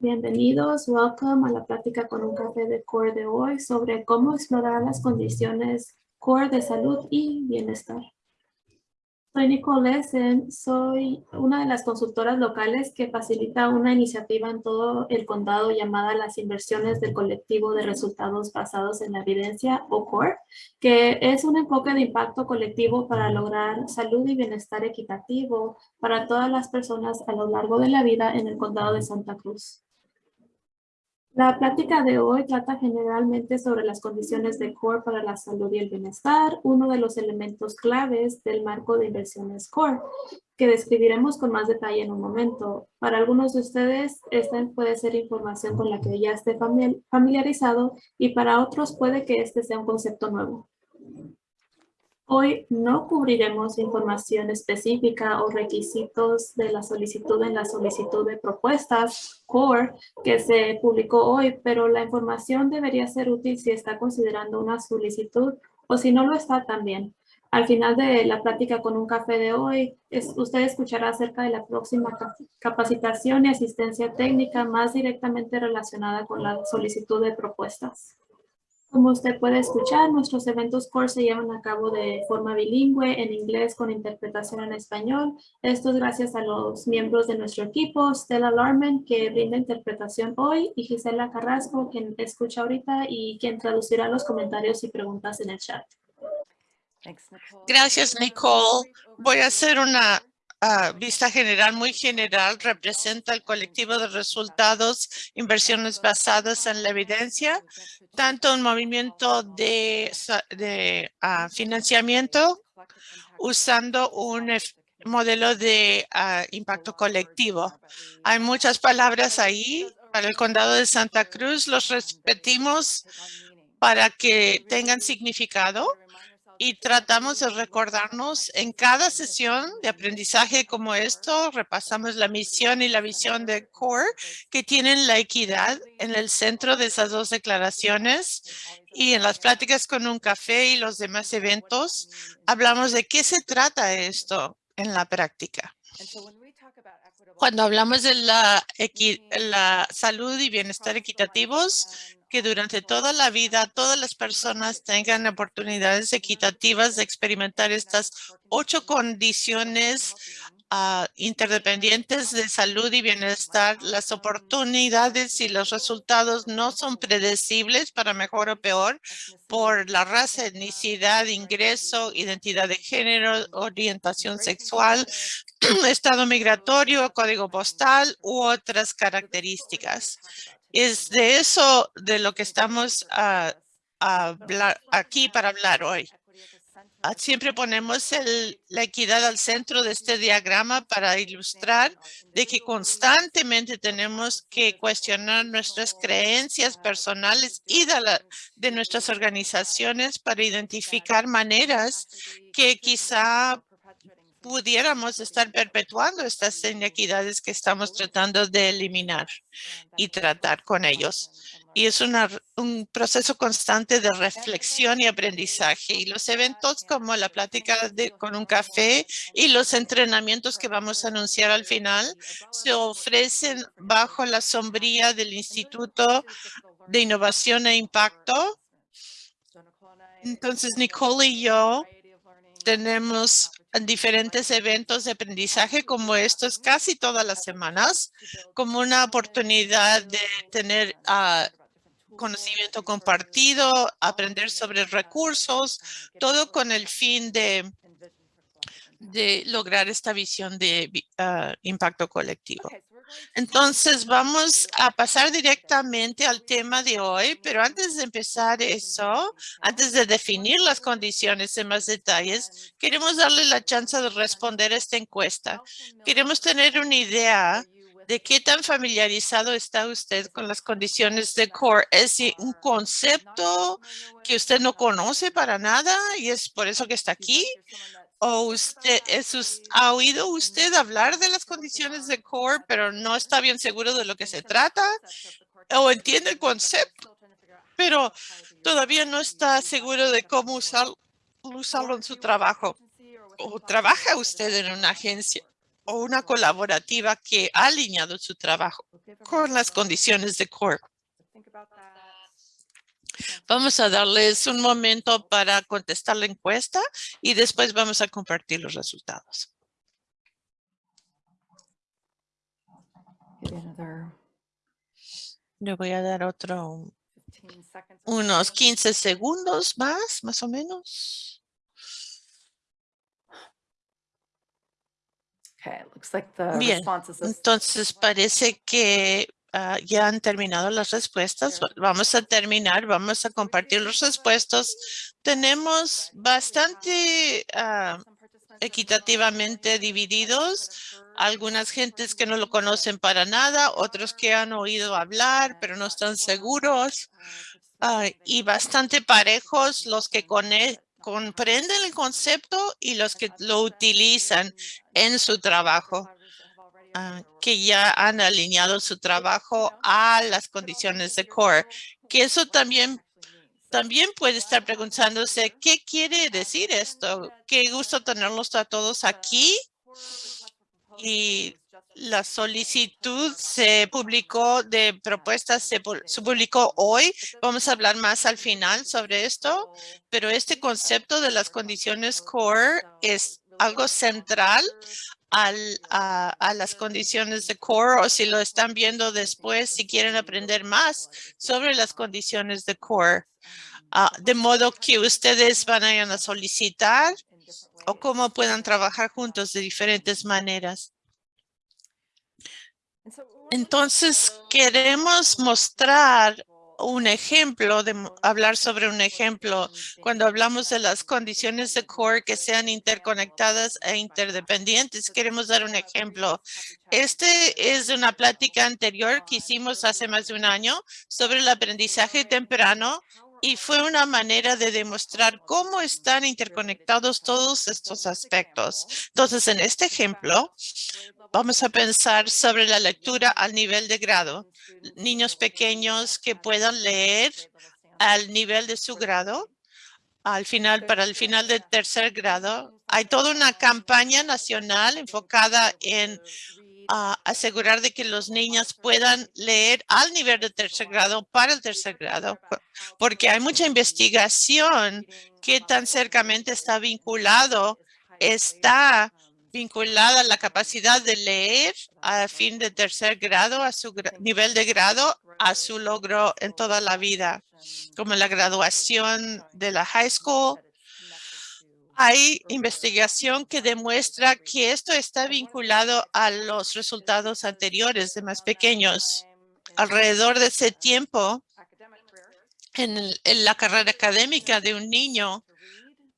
Bienvenidos, welcome a la plática con un café de CORE de hoy sobre cómo explorar las condiciones CORE de salud y bienestar. Soy Nicole Essen, soy una de las consultoras locales que facilita una iniciativa en todo el condado llamada las inversiones del colectivo de resultados basados en la evidencia o CORE, que es un enfoque de impacto colectivo para lograr salud y bienestar equitativo para todas las personas a lo largo de la vida en el condado de Santa Cruz. La plática de hoy trata generalmente sobre las condiciones de CORE para la salud y el bienestar, uno de los elementos claves del marco de inversiones CORE, que describiremos con más detalle en un momento. Para algunos de ustedes, esta puede ser información con la que ya esté familiarizado y para otros puede que este sea un concepto nuevo. Hoy no cubriremos información específica o requisitos de la solicitud en la solicitud de propuestas CORE que se publicó hoy, pero la información debería ser útil si está considerando una solicitud o si no lo está también. Al final de la plática con un café de hoy, usted escuchará acerca de la próxima capacitación y asistencia técnica más directamente relacionada con la solicitud de propuestas. Como usted puede escuchar, nuestros eventos core se llevan a cabo de forma bilingüe, en inglés con interpretación en español. Esto es gracias a los miembros de nuestro equipo, Stella Larman, que brinda interpretación hoy, y Gisela Carrasco, quien escucha ahorita y quien traducirá los comentarios y preguntas en el chat. Gracias, Nicole. Voy a hacer una vista general, muy general, representa el colectivo de resultados, inversiones basadas en la evidencia, tanto un movimiento de, ah, financiamiento usando un modelo de ah, impacto colectivo. Hay muchas palabras ahí. Para el condado de Santa Cruz los repetimos para que tengan significado y tratamos de recordarnos en cada sesión de aprendizaje como esto, repasamos la misión y la visión de CORE que tienen la equidad en el centro de esas dos declaraciones y en las pláticas con un café y los demás eventos hablamos de qué se trata esto en la práctica. Cuando hablamos de la, la salud y bienestar equitativos, que durante toda la vida todas las personas tengan oportunidades equitativas de experimentar estas ocho condiciones uh, interdependientes de salud y bienestar. Las oportunidades y los resultados no son predecibles para mejor o peor por la raza, etnicidad, ingreso, identidad de género, orientación sexual, estado migratorio, código postal u otras características. Es de eso de lo que estamos aquí para hablar hoy. Ah, siempre ponemos la equidad al centro de este diagrama para ilustrar de que constantemente tenemos que cuestionar nuestras creencias personales y de, de nuestras organizaciones para identificar maneras que quizá pudiéramos estar perpetuando estas inequidades que estamos tratando de eliminar y tratar con ellos. Y es un proceso constante de reflexión y aprendizaje. Y los eventos como la plática de, con un café y los entrenamientos que vamos a anunciar al final se ofrecen bajo la sombría del Instituto de Innovación e Impacto. Entonces, Nicole y yo tenemos diferentes eventos de aprendizaje como estos casi todas las semanas, como una oportunidad de tener ah, conocimiento compartido, aprender sobre recursos, todo con el fin de, de lograr esta visión de ah, impacto colectivo. Entonces vamos a pasar directamente al tema de hoy, pero antes de empezar eso, antes de definir las condiciones en más detalles, queremos darle la chance de responder a esta encuesta. Queremos tener una idea de qué tan familiarizado está usted con las condiciones de CORE. ¿Es un concepto que usted no conoce para nada y es por eso que está aquí? O usted ha oído usted hablar de las condiciones de core, pero no está bien seguro de lo que se trata o entiende el concepto, pero todavía no está seguro de cómo usarlo en su trabajo o trabaja usted en una agencia o una colaborativa que ha alineado su trabajo con las condiciones de core. Vamos a darles un momento para contestar la encuesta y después vamos a compartir los resultados. Le voy a dar otro, unos 15 segundos más, más o menos. Bien, entonces parece que ah, ya han terminado las respuestas. Vamos a terminar, vamos a compartir las respuestas. Tenemos bastante ah, equitativamente divididos. Algunas gentes que no lo conocen para nada, otros que han oído hablar, pero no están seguros. Ah, y bastante parejos los que comprenden el concepto y los que lo utilizan en su trabajo, que ya han alineado su trabajo a las condiciones de core, que eso también también puede estar preguntándose, ¿qué quiere decir esto? Qué gusto tenerlos a todos aquí. Y la solicitud se publicó de propuestas, se, publicó hoy. Vamos a hablar más al final sobre esto, pero este concepto de las condiciones core es algo central al, a, las condiciones de core o si lo están viendo después, si quieren aprender más sobre las condiciones de core. Ah, de modo que ustedes van a, a solicitar o cómo puedan trabajar juntos de diferentes maneras. Entonces, queremos mostrar un ejemplo, de hablar sobre un ejemplo cuando hablamos de las condiciones de core que sean interconectadas e interdependientes. Queremos dar un ejemplo. Este es una plática anterior que hicimos hace más de un año sobre el aprendizaje temprano y fue una manera de demostrar cómo están interconectados todos estos aspectos. Entonces, en este ejemplo, vamos a pensar sobre la lectura al nivel de grado. Niños pequeños que puedan leer al nivel de su grado. Al final, para el final del tercer grado, hay toda una campaña nacional enfocada en asegurar de que los niños puedan leer al nivel de tercer grado para el tercer grado, porque hay mucha investigación que tan cercamente está vinculado, está vinculada la capacidad de leer a fin de tercer grado, a su nivel de grado, a su logro en toda la vida, como la graduación de la high school, hay investigación que demuestra que esto está vinculado a los resultados anteriores de más pequeños. Alrededor de ese tiempo, en, la carrera académica de un niño,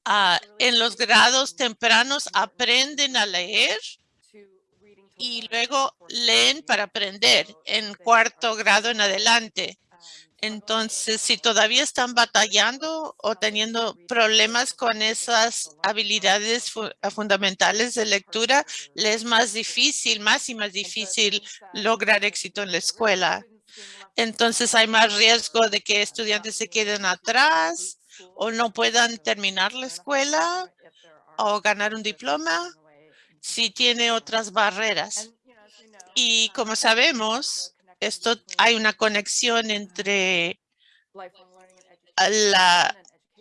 ah, en los grados tempranos aprenden a leer y luego leen para aprender en cuarto grado en adelante. Entonces, si todavía están batallando o teniendo problemas con esas habilidades fundamentales de lectura, les es más difícil, más y más difícil lograr éxito en la escuela. Entonces, hay más riesgo de que estudiantes se queden atrás o no puedan terminar la escuela o ganar un diploma si tiene otras barreras. Y como sabemos, esto hay una conexión entre la,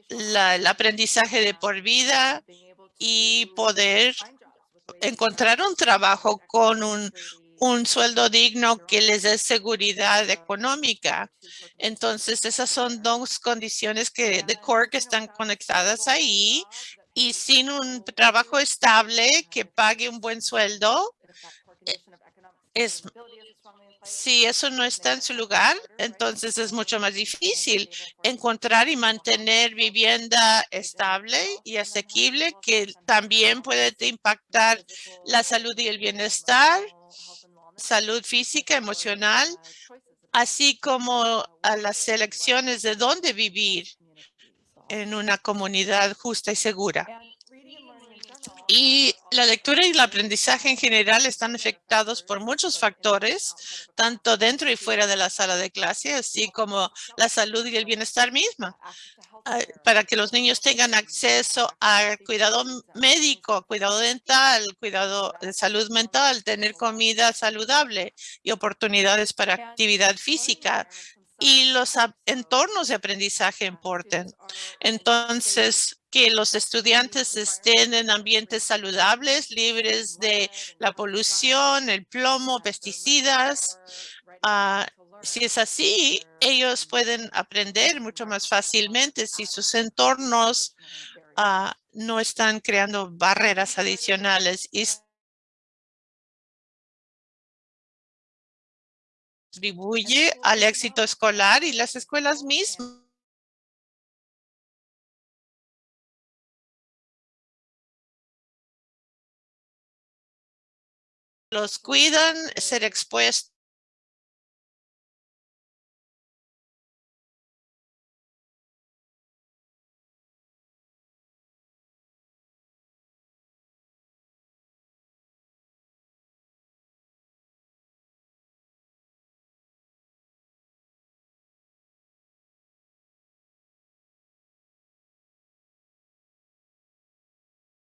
el aprendizaje de por vida y poder encontrar un trabajo con un, un sueldo digno que les dé seguridad económica. Entonces, esas son dos condiciones que de core que están conectadas ahí y sin un trabajo estable que pague un buen sueldo, eh, es si eso no está en su lugar, entonces es mucho más difícil encontrar y mantener vivienda estable y asequible que también puede impactar la salud y el bienestar, salud física, emocional, así como a las elecciones de dónde vivir en una comunidad justa y segura. Y la lectura y el aprendizaje en general están afectados por muchos factores, tanto dentro y fuera de la sala de clase, así como la salud y el bienestar misma. Ah, para que los niños tengan acceso a cuidado médico, cuidado dental, cuidado de salud mental, tener comida saludable y oportunidades para actividad física y los entornos de aprendizaje importen. Entonces, que los estudiantes estén en ambientes saludables, libres de la polución, el plomo, pesticidas. Ah, si es así, ellos pueden aprender mucho más fácilmente si sus entornos ah, no están creando barreras adicionales y contribuye al éxito escolar y las escuelas mismas. Los cuidan ser expuestos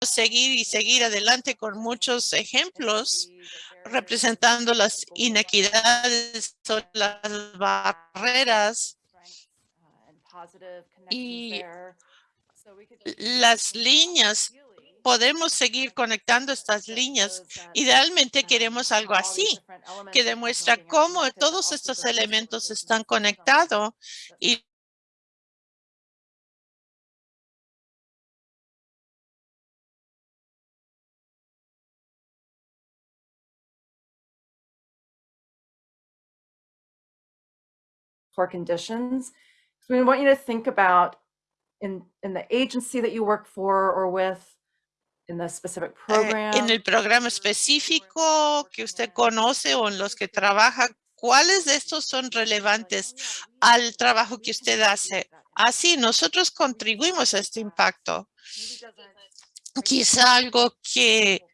seguir y seguir adelante con muchos ejemplos representando las inequidades, las barreras y las líneas. Podemos seguir conectando estas líneas. Idealmente queremos algo así, que demuestra cómo todos estos elementos están conectados y poor conditions. So we want you to think about in, in the agency that you work for or with, in the specific eh, program. en el programa específico que usted conoce o en los que trabaja, ¿cuáles de estos son relevantes al trabajo que usted hace? Así, nosotros contribuimos a este impacto. Quizá algo que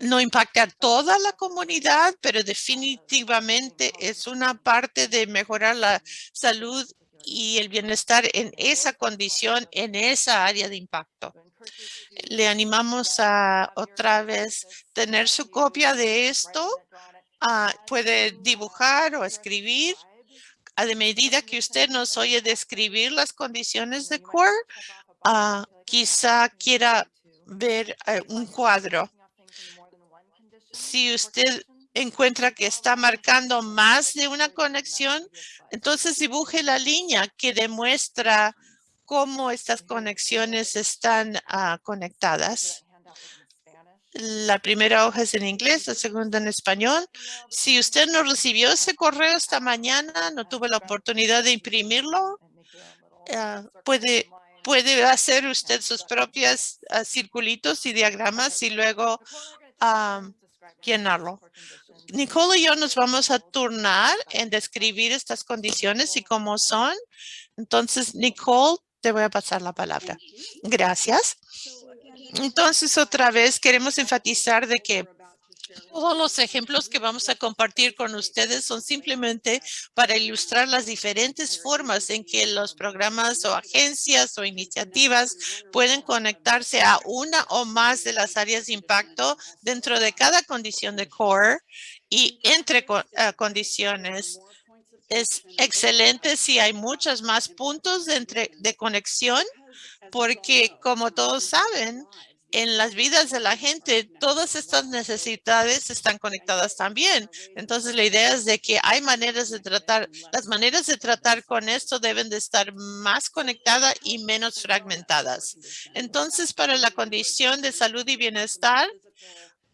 no impacta a toda la comunidad, pero definitivamente es una parte de mejorar la salud y el bienestar en esa condición, en esa área de impacto. Le animamos a otra vez tener su copia de esto. Ah, puede dibujar o escribir. A medida que usted nos oye describir las condiciones de CORE, ah, quizá quiera ver eh, un cuadro si usted encuentra que está marcando más de una conexión, entonces dibuje la línea que demuestra cómo estas conexiones están ah, conectadas. La primera hoja es en inglés, la segunda en español. Si usted no recibió ese correo esta mañana, no tuvo la oportunidad de imprimirlo, ah, puede, puede hacer usted sus propias ah, circulitos y diagramas y luego llenarlo. Nicole y yo nos vamos a turnar en describir estas condiciones y cómo son. Entonces, Nicole, te voy a pasar la palabra. Gracias. Entonces, otra vez queremos enfatizar de que todos los ejemplos que vamos a compartir con ustedes son simplemente para ilustrar las diferentes formas en que los programas o agencias o iniciativas pueden conectarse a una o más de las áreas de impacto dentro de cada condición de core y entre eh, condiciones. Es excelente si hay muchos más puntos de, entre, de conexión porque como todos saben, en las vidas de la gente, todas estas necesidades están conectadas también. Entonces, la idea es de que hay maneras de tratar, las maneras de tratar con esto deben de estar más conectadas y menos fragmentadas. Entonces, para la condición de salud y bienestar,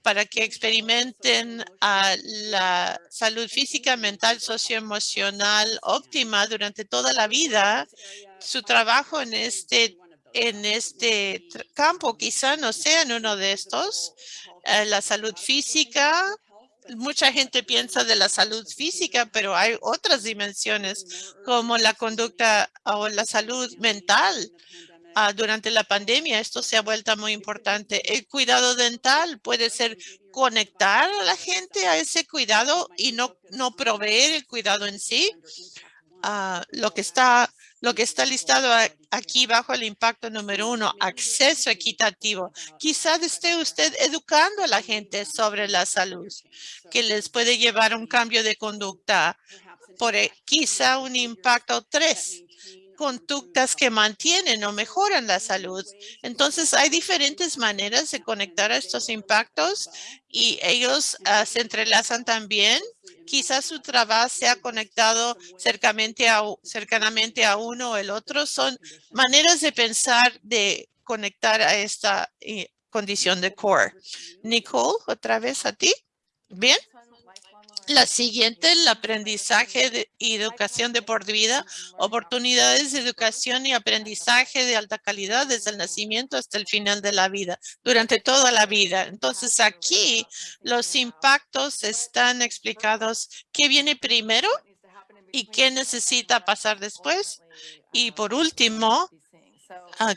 para que experimenten la salud física, mental, socioemocional óptima durante toda la vida, su trabajo en este en este campo, quizá no sean uno de estos. Eh, la salud física, mucha gente piensa de la salud física, pero hay otras dimensiones como la conducta o la salud mental. ah, durante la pandemia esto se ha vuelto muy importante. El cuidado dental puede ser conectar a la gente a ese cuidado y no, no proveer el cuidado en sí. Ah, lo que está lo que está listado aquí bajo el impacto número uno, acceso equitativo. Quizás esté usted educando a la gente sobre la salud, que les puede llevar a un cambio de conducta por e, quizá un impacto tres, conductas que mantienen o mejoran la salud. Entonces, hay diferentes maneras de conectar a estos impactos y ellos ah, se entrelazan también. Quizás su trabajo sea conectado cercanamente a, uno o el otro. Son maneras de pensar de conectar a esta eh, condición de core. Nicole, otra vez a ti. Bien. La siguiente, el aprendizaje y educación de por vida, oportunidades de educación y aprendizaje de alta calidad desde el nacimiento hasta el final de la vida, durante toda la vida. Entonces aquí los impactos están explicados qué viene primero y qué necesita pasar después. Y por último,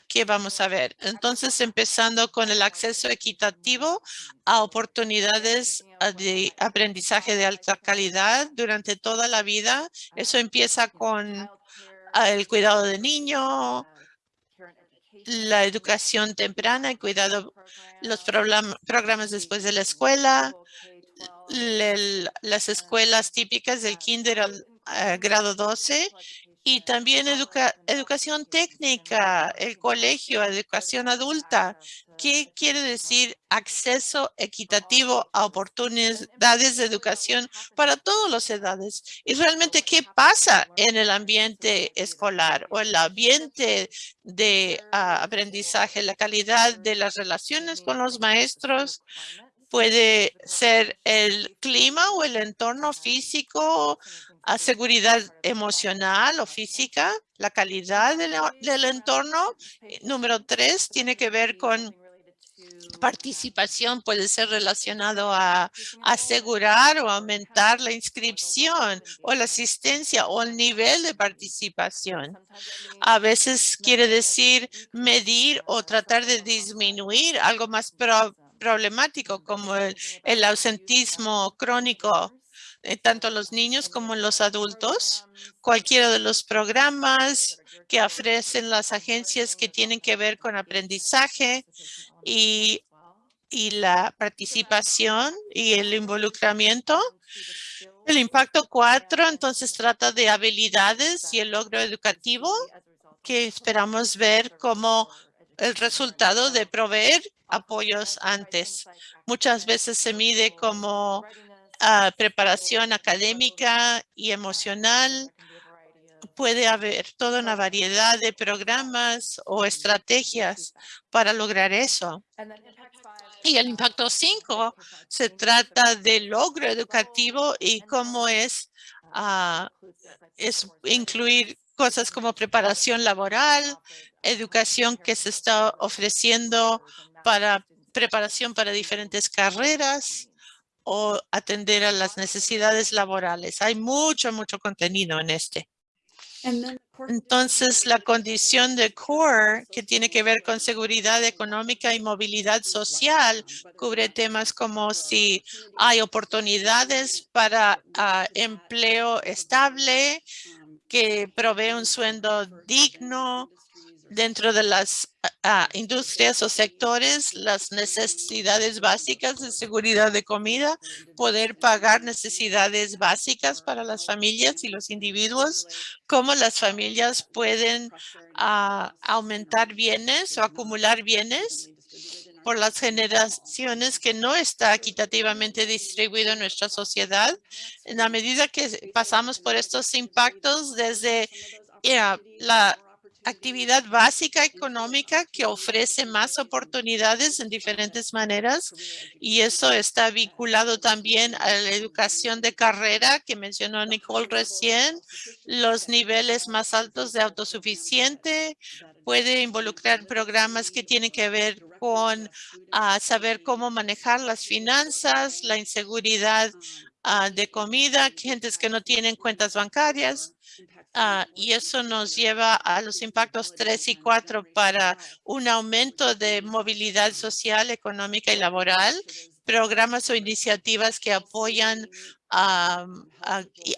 ¿Qué vamos a ver? Entonces, empezando con el acceso equitativo a oportunidades ah, de aprendizaje de alta calidad durante toda la vida. Eso empieza con ah, el cuidado de niño, la educación temprana, el cuidado, los programas después de la escuela, las escuelas típicas del kinder al ah, grado 12 y también educación técnica, el colegio, educación adulta. ¿Qué quiere decir acceso equitativo a oportunidades de educación para todas las edades? Y realmente, ¿qué pasa en el ambiente escolar o el ambiente de ah, aprendizaje? La calidad de las relaciones con los maestros, puede ser el clima o el entorno físico, a seguridad emocional o física, la calidad del, entorno. Eh, número tres tiene que ver con participación puede ser relacionado a asegurar o aumentar la inscripción o la asistencia o el nivel de participación. A veces quiere decir medir o tratar de disminuir algo más problemático como el, ausentismo crónico, tanto los niños como los adultos. Cualquiera de los programas que ofrecen las agencias que tienen que ver con aprendizaje y, la participación y el involucramiento. El impacto cuatro, entonces, trata de habilidades y el logro educativo que esperamos ver como el resultado de proveer apoyos antes. Muchas veces se mide como ah, preparación académica y emocional. Puede haber toda una variedad de programas o estrategias para lograr eso. Y el impacto 5 se trata de logro educativo y cómo ah, es incluir cosas como preparación laboral, educación que se está ofreciendo para preparación para diferentes carreras o atender a las necesidades laborales. Hay mucho, mucho contenido en este. Entonces, la condición de CORE, que tiene que ver con seguridad económica y movilidad social, cubre temas como si hay oportunidades para ah, empleo estable, que provee un sueldo digno, dentro de las ah, industrias o sectores, las necesidades básicas de seguridad de comida, poder pagar necesidades básicas para las familias y los individuos, cómo las familias pueden ah, aumentar bienes o acumular bienes por las generaciones que no está equitativamente distribuido en nuestra sociedad. En la medida que pasamos por estos impactos desde la actividad básica económica que ofrece más oportunidades en diferentes maneras y eso está vinculado también a la educación de carrera que mencionó Nicole recién, los niveles más altos de autosuficiente, puede involucrar programas que tienen que ver con ah, saber cómo manejar las finanzas, la inseguridad ah, de comida, gentes que no tienen cuentas bancarias. ah, y eso nos lleva a los impactos 3 y 4 para un aumento de movilidad social, económica y laboral, programas o iniciativas que apoyan a,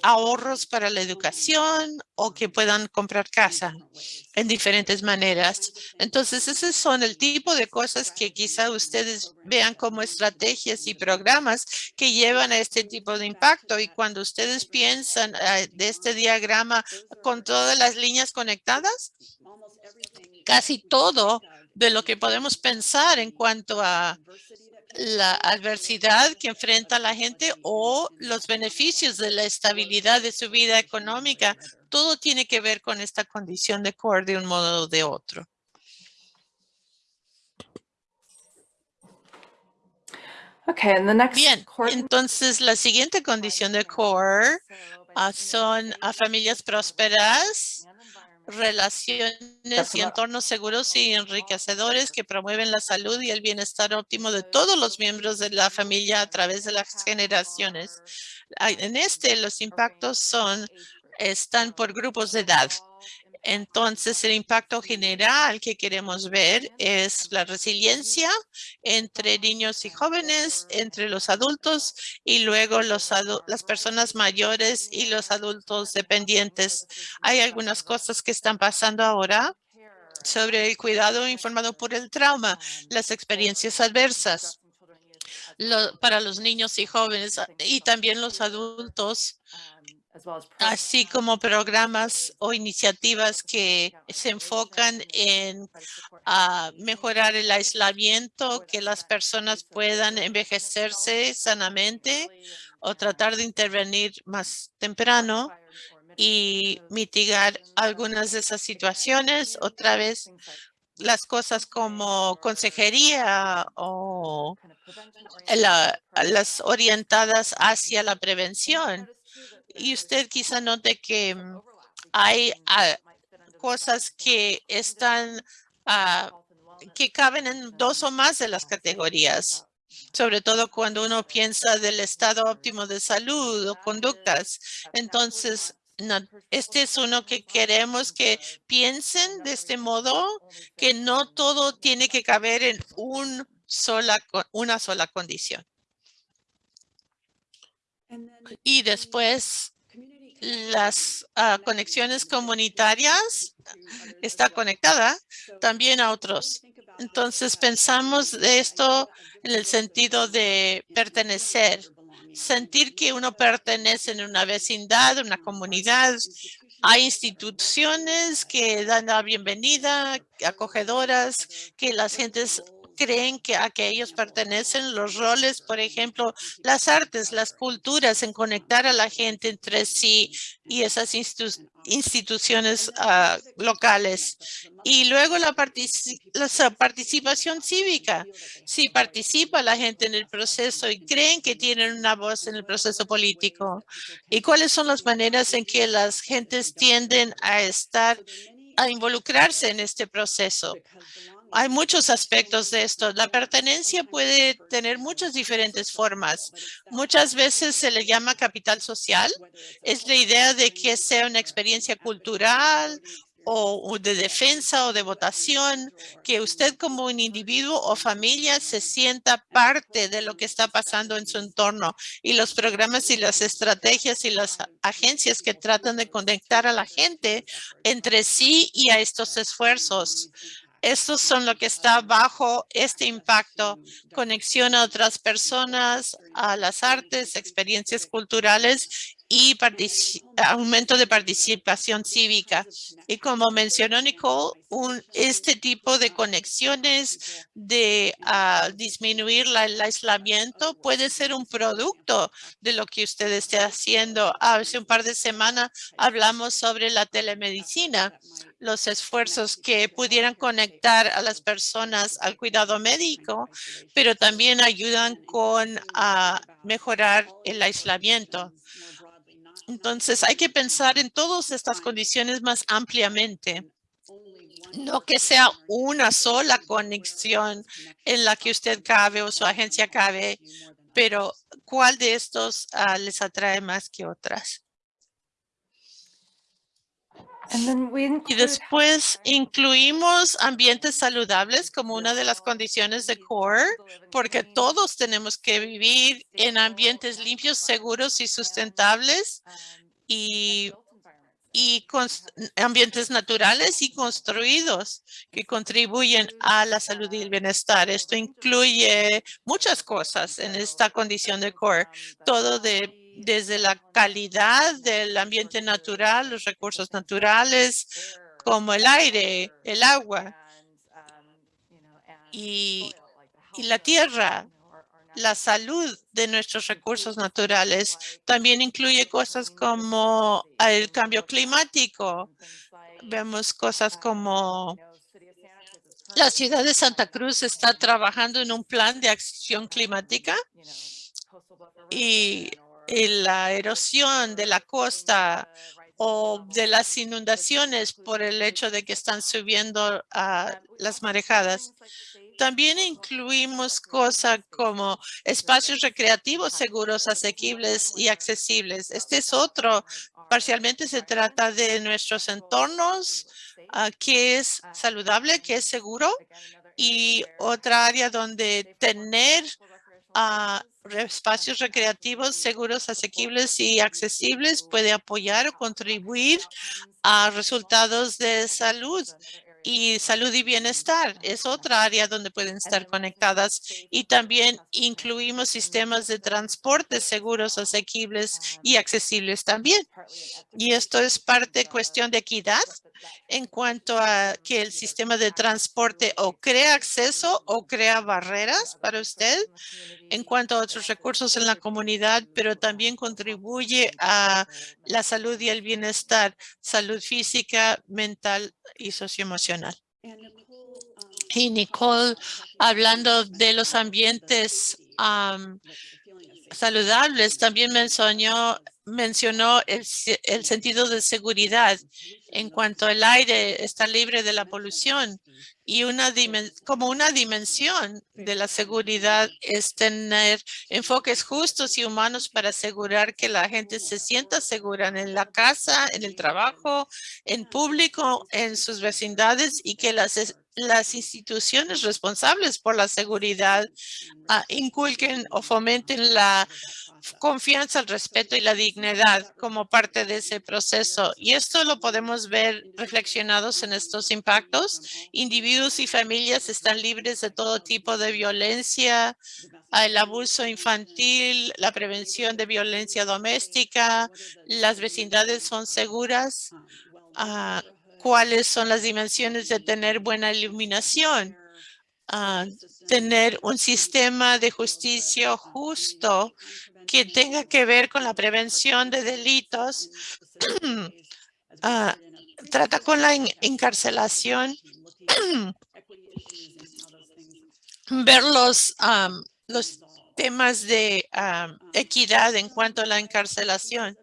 ahorros para la educación o que puedan comprar casa en diferentes maneras. Entonces, esos son el tipo de cosas que quizá ustedes vean como estrategias y programas que llevan a este tipo de impacto. Y cuando ustedes piensan ah, de este diagrama con todas las líneas conectadas, casi todo de lo que podemos pensar en cuanto a la adversidad que enfrenta la gente o los beneficios de la estabilidad de su vida económica. Todo tiene que ver con esta condición de core de un modo o de otro. Okay, and the next Bien, entonces la siguiente condición de core ah, son a familias prósperas, relaciones y entornos seguros y enriquecedores que promueven la salud y el bienestar óptimo de todos los miembros de la familia a través de las generaciones. En este, los impactos son, están por grupos de edad. Entonces, el impacto general que queremos ver es la resiliencia entre niños y jóvenes, entre los adultos y luego los las personas mayores y los adultos dependientes. Hay algunas cosas que están pasando ahora sobre el cuidado informado por el trauma, las experiencias adversas para los niños y jóvenes y también los adultos así como programas o iniciativas que se enfocan en ah, mejorar el aislamiento, que las personas puedan envejecerse sanamente o tratar de intervenir más temprano y mitigar algunas de esas situaciones. Otra vez, las cosas como consejería o la- las orientadas hacia la prevención. Y usted quizá note que mm, hay ah, cosas que están, ah, que caben en dos o más de las categorías, sobre todo cuando uno piensa del estado óptimo de salud o conductas. Entonces, no- este es uno que queremos que piensen de este modo, que no todo tiene que caber en un sola, una sola condición. Y después, las ah, conexiones comunitarias está conectada también a otros. Entonces pensamos de esto en el sentido de pertenecer, sentir que uno pertenece en una vecindad, una comunidad. Hay instituciones que dan la bienvenida, acogedoras, que las gentes creen que a que ellos pertenecen los roles, por ejemplo, las artes, las culturas, en conectar a la gente entre sí y esas institu- instituciones ah, locales. Y luego la, la participación cívica. Si participa la gente en el proceso y creen que tienen una voz en el proceso político. ¿Y cuáles son las maneras en que las gentes tienden a estar, a involucrarse en este proceso? Hay muchos aspectos de esto. La pertenencia puede tener muchas diferentes formas. Muchas veces se le llama capital social. Es la idea de que sea una experiencia cultural o de defensa o de votación, que usted como un individuo o familia se sienta parte de lo que está pasando en su entorno y los programas y las estrategias y las agencias que tratan de conectar a la gente entre sí y a estos esfuerzos. Estos son lo que está bajo este impacto, conexión a otras personas, a las artes, experiencias culturales y aumento de participación cívica. Y como mencionó Nicole, este tipo de conexiones de ah, disminuir la- el aislamiento puede ser un producto de lo que usted esté haciendo. Hace un par de semanas hablamos sobre la telemedicina los esfuerzos que pudieran conectar a las personas al cuidado médico, pero también ayudan con a mejorar el aislamiento. Entonces hay que pensar en todas estas condiciones más ampliamente. No que sea una sola conexión en la que usted cabe o su agencia cabe pero ¿cuál de estos ah, les atrae más que otras? And then we Y después incluimos ambientes saludables como una de las condiciones de core, porque todos tenemos que vivir en ambientes limpios, seguros y sustentables y, y ambientes naturales y construidos que contribuyen a la salud y el bienestar. Esto incluye muchas cosas en esta condición de core, todo de desde la calidad del ambiente natural, los recursos naturales, como el aire, el agua y, la tierra, la salud de nuestros recursos naturales. También incluye cosas como el cambio climático. Vemos cosas como la ciudad de Santa Cruz está trabajando en un plan de acción climática y la erosión de la costa o de las inundaciones por el hecho de que están subiendo las marejadas. También incluimos cosas como espacios recreativos seguros, asequibles y accesibles. Este es otro, parcialmente se trata de nuestros entornos, ah, que es saludable, que es seguro, y otra área donde tener ah, espacios recreativos seguros, asequibles y accesibles puede apoyar o contribuir a resultados de salud y salud y bienestar. Es otra área donde pueden estar conectadas y también incluimos sistemas de transporte seguros, asequibles y accesibles también. Y esto es parte cuestión de equidad en cuanto a que el sistema de transporte o crea acceso o crea barreras para usted en cuanto a otros recursos en la comunidad, pero también contribuye a la salud y el bienestar, salud física, mental y socioemocional. Y Nicole, hablando de los ambientes am, saludables, también mencionó, el sentido de seguridad en cuanto el aire está libre de la polución y una dimen- como una dimensión de la seguridad es tener enfoques justos y humanos para asegurar que la gente se sienta segura en la casa, en el trabajo, en público, en sus vecindades y que las, las instituciones responsables por la seguridad ah, inculquen o fomenten la confianza, el respeto y la dignidad como parte de ese proceso. Y esto lo podemos ver reflexionados en estos impactos. Individuos y familias están libres de todo tipo de violencia, ah, el abuso infantil, la prevención de violencia doméstica, las vecindades son seguras. ah, ¿Cuáles son las dimensiones de tener buena iluminación? ah, tener un sistema de justicia justo que tenga que ver con la prevención de delitos, ah, trata con la en- encarcelación, ver los, am, los temas de equidad en cuanto a la encarcelación.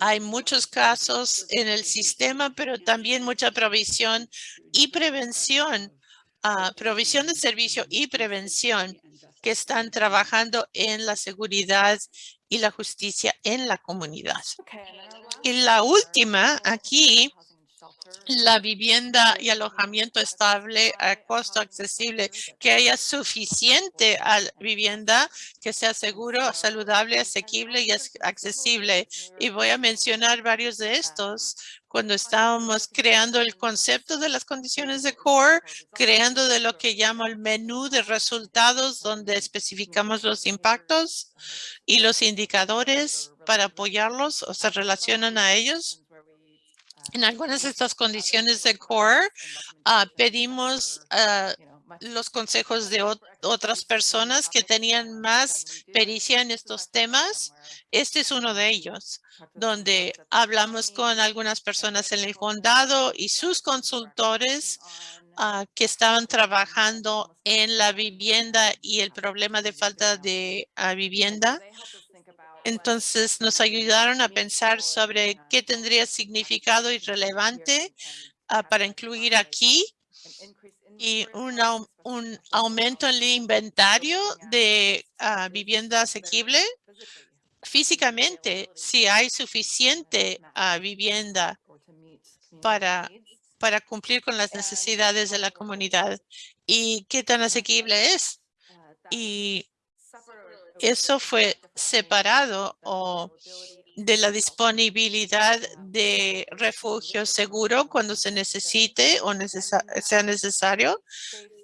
Hay muchos casos en el sistema, pero también mucha provisión y prevención, ah, provisión de servicio y prevención que están trabajando en la seguridad y la justicia en la comunidad. Y la última aquí, la vivienda y alojamiento estable a costo accesible, que haya suficiente vivienda, que sea seguro, saludable, asequible y accesible. Y voy a mencionar varios de estos cuando estábamos creando el concepto de las condiciones de core, creando de lo que llamo el menú de resultados, donde especificamos los impactos y los indicadores para apoyarlos o se relacionan a ellos. En algunas de estas condiciones de core, ah, pedimos ah, los consejos de ot- otras personas que tenían más pericia en estos temas. Este es uno de ellos, donde hablamos con algunas personas en el condado y sus consultores ah, que estaban trabajando en la vivienda y el problema de falta de vivienda. Entonces nos ayudaron a pensar sobre qué tendría significado y relevante ah, para incluir aquí y un, au- un aumento en el inventario de ah, vivienda asequible. Físicamente, si hay suficiente ah, vivienda para- para cumplir con las necesidades de la comunidad y qué tan asequible es. Y eso fue separado o de la disponibilidad de refugio seguro cuando se necesite o necesa- sea necesario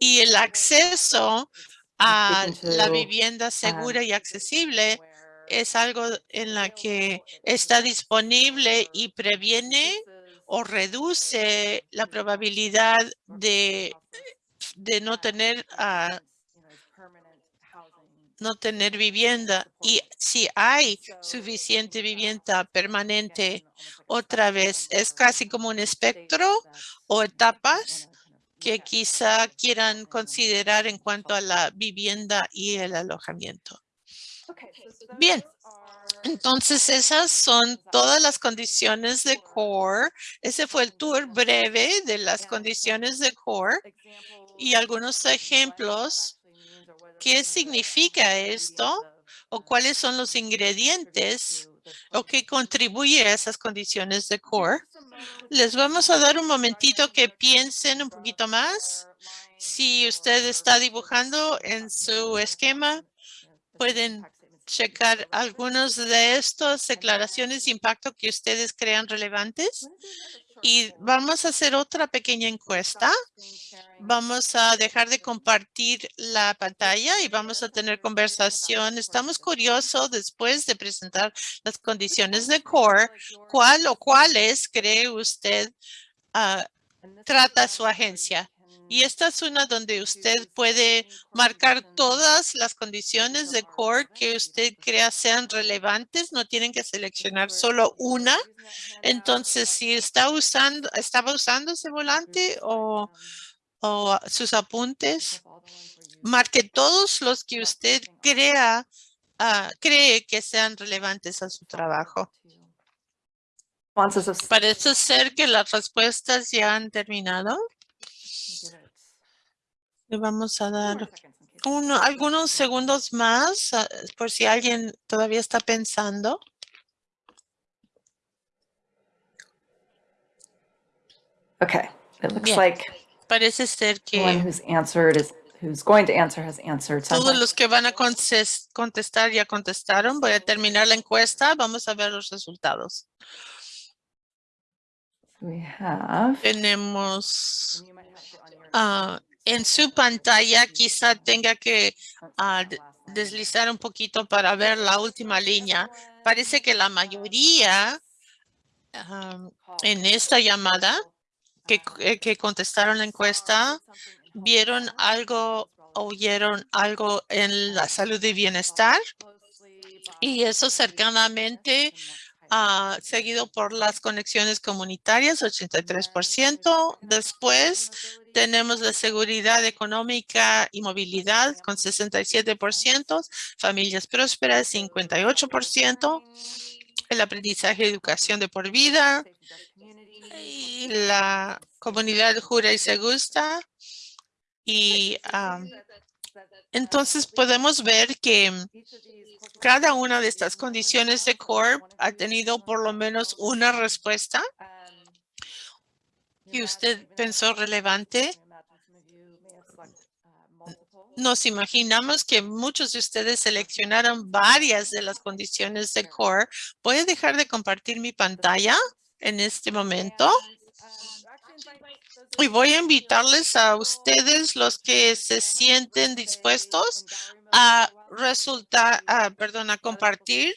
y el acceso a la vivienda segura y accesible es algo en la que está disponible y previene o reduce la probabilidad de, de no tener no tener vivienda y si hay suficiente vivienda permanente, otra vez es casi como un espectro o etapas que quizá quieran considerar en cuanto a la vivienda y el alojamiento. Bien. Entonces, esas son todas las condiciones de core. Ese fue el tour breve de las condiciones de core y algunos ejemplos. ¿Qué significa esto? ¿O cuáles son los ingredientes o qué contribuye a esas condiciones de core? Les vamos a dar un momentito que piensen un poquito más. Si usted está dibujando en su esquema, pueden checar algunos de estas declaraciones de impacto que ustedes crean relevantes. Y vamos a hacer otra pequeña encuesta. Vamos a dejar de compartir la pantalla y vamos a tener conversación. Estamos curiosos después de presentar las condiciones de core. ¿Cuál o cuáles cree usted ah, trata su agencia? Y esta es una donde usted puede marcar todas las condiciones de core que usted crea sean relevantes. No tienen que seleccionar solo una. Entonces, si está usando, estaba usando ese volante o, o sus apuntes, marque todos los que usted crea, ah, cree que sean relevantes a su trabajo. Parece ser que las respuestas ya han terminado. Le vamos a dar uno, algunos segundos más ah, por si alguien todavía está pensando. Okay, it looks Bien. like Parece ser the one que who's answered is, who's going to answer has answered. Todos los que van a contestar ya contestaron. Voy a terminar la encuesta. Vamos a ver los resultados. We have. Tenemos ah, en su pantalla, quizá tenga que ah, de- deslizar un poquito para ver la última línea. Parece que la mayoría en esta llamada que, eh, que contestaron la encuesta vieron algo, oyeron algo en la salud y bienestar y eso cercanamente ah, seguido por las conexiones comunitarias, 83%. Después tenemos la seguridad económica y movilidad con 67%, familias prósperas 58%, el aprendizaje y educación de por vida y la comunidad jura y se gusta. Y ah, entonces podemos ver que cada una de estas condiciones de core ha tenido por lo menos una respuesta que usted pensó relevante. Nos imaginamos que muchos de ustedes seleccionaron varias de las condiciones de core. Voy a dejar de compartir mi pantalla en este momento. Y voy a invitarles a ustedes, los que se sienten dispuestos a resultar, a, perdón, a compartir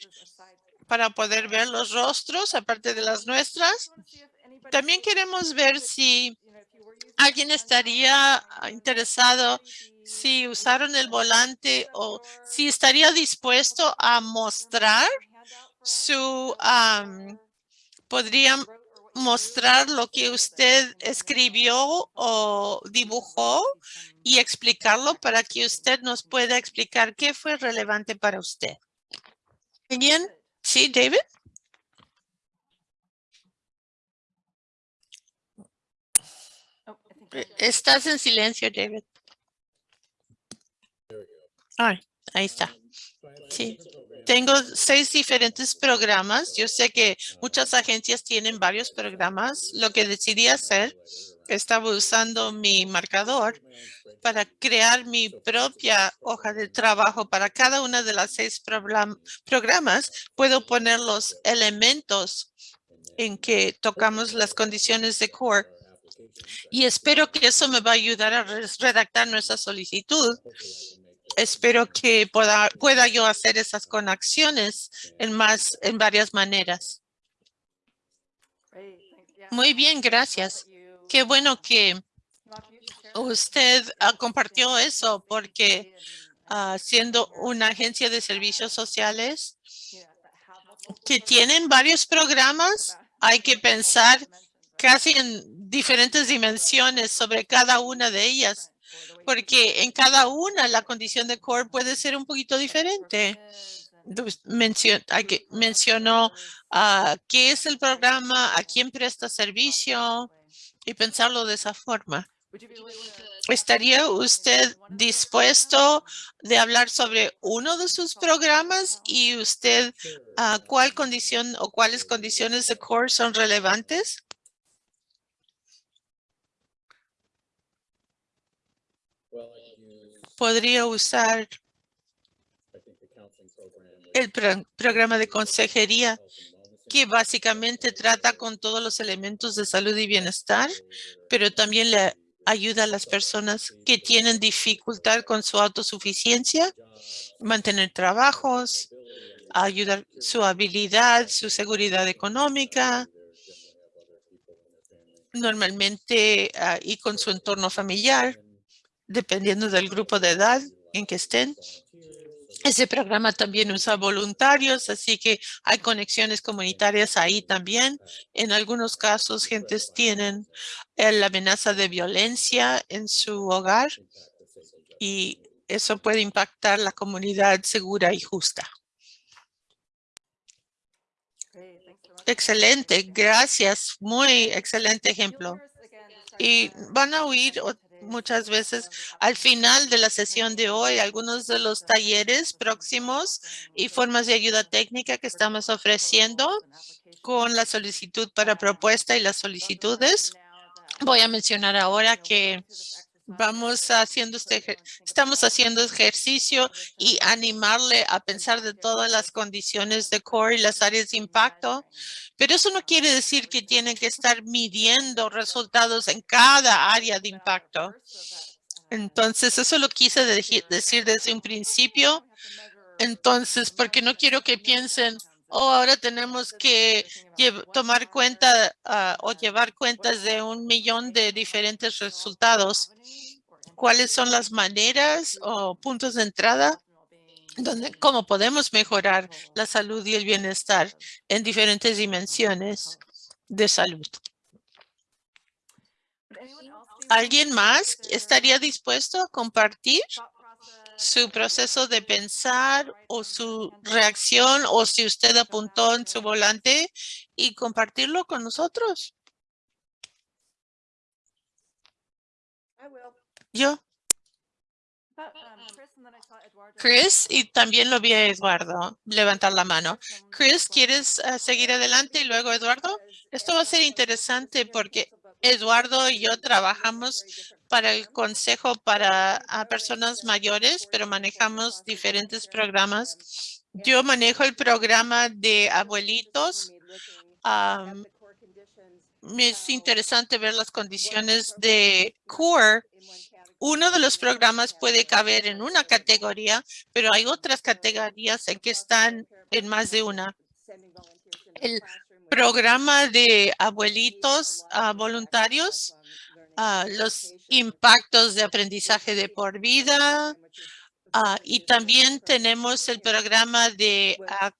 para poder ver los rostros, aparte de las nuestras. También queremos ver si alguien estaría interesado, si usaron el volante o si estaría dispuesto a mostrar su, am, podrían mostrar lo que usted escribió o dibujó y explicarlo para que usted nos pueda explicar qué fue relevante para usted. Bien, sí, David. Estás en silencio, David. Ay, ahí está. Sí. Tengo seis diferentes programas. Yo sé que muchas agencias tienen varios programas. Lo que decidí hacer, estaba usando mi marcador para crear mi propia hoja de trabajo para cada una de las seis programas. Puedo poner los elementos en que tocamos las condiciones de core y espero que eso me va a ayudar a redactar nuestra solicitud. Espero que pueda, pueda yo hacer esas conexiones en más, en varias maneras. Muy bien, gracias. Qué bueno que usted ah, compartió eso porque ah, siendo una agencia de servicios sociales que tienen varios programas, hay que pensar casi en diferentes dimensiones sobre cada una de ellas, porque en cada una la condición de core puede ser un poquito diferente. Dus- mencio- hay que- mencionó ah, qué es el programa, a quién presta servicio y pensarlo de esa forma. ¿Estaría usted dispuesto de hablar sobre uno de sus programas y usted ah, cuál condición o cuáles condiciones de core son relevantes? Podría usar el pro- programa de consejería que básicamente trata con todos los elementos de salud y bienestar, pero también le ayuda a las personas que tienen dificultad con su autosuficiencia, mantener trabajos, ayudar su habilidad, su seguridad económica, normalmente ah, y con su entorno familiar, dependiendo del grupo de edad en que estén. Ese programa también usa voluntarios, así que hay conexiones comunitarias ahí también. En algunos casos, gentes tienen eh, la amenaza de violencia en su hogar y eso puede impactar la comunidad segura y justa. Excelente, gracias. Muy excelente ejemplo. Y van a oír muchas veces al final de la sesión de hoy algunos de los talleres próximos y formas de ayuda técnica que estamos ofreciendo con la solicitud para propuesta y las solicitudes. Voy a mencionar ahora que vamos haciendo este, estamos haciendo ejercicio y animarle a pensar de todas las condiciones de core y las áreas de impacto. Pero eso no quiere decir que tienen que estar midiendo resultados en cada área de impacto. Entonces, eso lo quise decir desde un principio. Entonces, porque no quiero que piensen, oh, ahora tenemos que tomar cuenta ah, o llevar cuentas de un millón de diferentes resultados. ¿Cuáles son las maneras o puntos de entrada donde cómo podemos mejorar la salud y el bienestar en diferentes dimensiones de salud? ¿Alguien más estaría dispuesto a compartir su proceso de pensar o su reacción o si usted apuntó en su volante y compartirlo con nosotros? Yo, Chris, y también lo vi a Eduardo levantar la mano. Chris, ¿quieres eh, seguir adelante y luego Eduardo? Esto va a ser interesante porque Eduardo y yo trabajamos para el Consejo para a personas mayores, pero manejamos diferentes programas. Yo manejo el programa de abuelitos. Es interesante ver las condiciones de CORE. Uno de los programas puede caber en una categoría, pero hay otras categorías en que están en más de una. El programa de abuelitos ah, voluntarios, ah, los impactos de aprendizaje de por vida, ah, y también tenemos el programa de ah,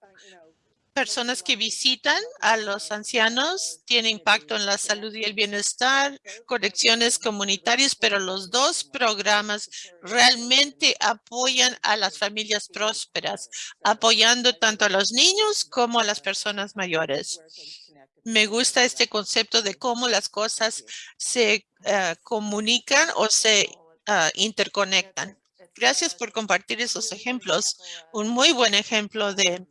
personas que visitan a los ancianos, tiene impacto en la salud y el bienestar, conexiones comunitarias, pero los dos programas realmente apoyan a las familias prósperas, apoyando tanto a los niños como a las personas mayores. Me gusta este concepto de cómo las cosas se ah, comunican o se ah, interconectan. Gracias por compartir esos ejemplos. Un muy buen ejemplo de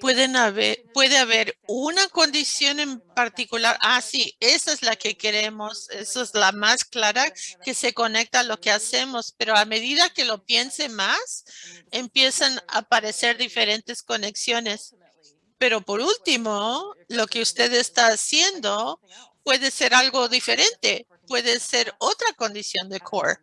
pueden haber, puede haber una condición en particular. Ah, sí, esa es la que queremos. Esa es la más clara que se conecta a lo que hacemos. Pero a medida que lo piense más, empiezan a aparecer diferentes conexiones. Pero por último, lo que usted está haciendo puede ser algo diferente. Puede ser otra condición de core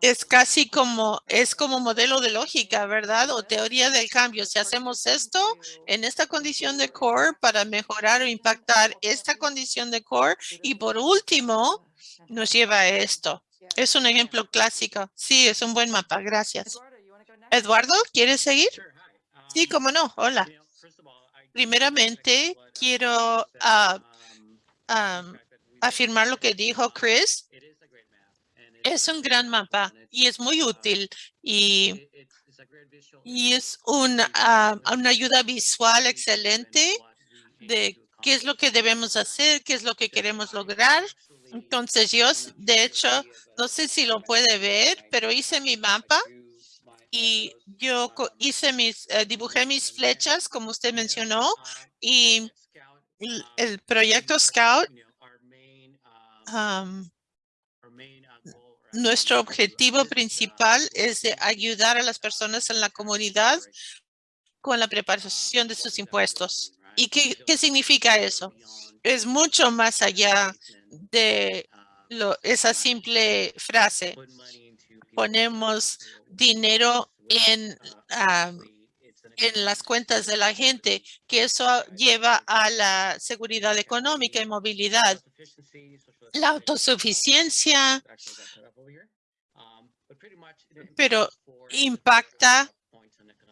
es casi como, es como modelo de lógica, ¿verdad? O teoría del cambio. Si hacemos esto en esta condición de core para mejorar o impactar esta condición de core y por último nos lleva a esto. Es un ejemplo clásico. Sí, es un buen mapa. Gracias. Eduardo, ¿quieres seguir? Sí, cómo no. Hola. Primeramente, quiero ah, afirmar lo que dijo Chris es un gran mapa y es muy útil y, y es una, ah, una ayuda visual excelente de qué es lo que debemos hacer, qué es lo que queremos lograr. Entonces yo, de hecho, no sé si lo puede ver, pero hice mi mapa y yo hice mis, eh, dibujé mis flechas, como usted mencionó, y el proyecto Scout nuestro objetivo principal es de ayudar a las personas en la comunidad con la preparación de sus impuestos. ¿Y qué, significa eso? Es mucho más allá de lo, esa simple frase. Ponemos dinero en, en las cuentas de la gente, que eso lleva a la seguridad económica y movilidad la autosuficiencia, pero impacta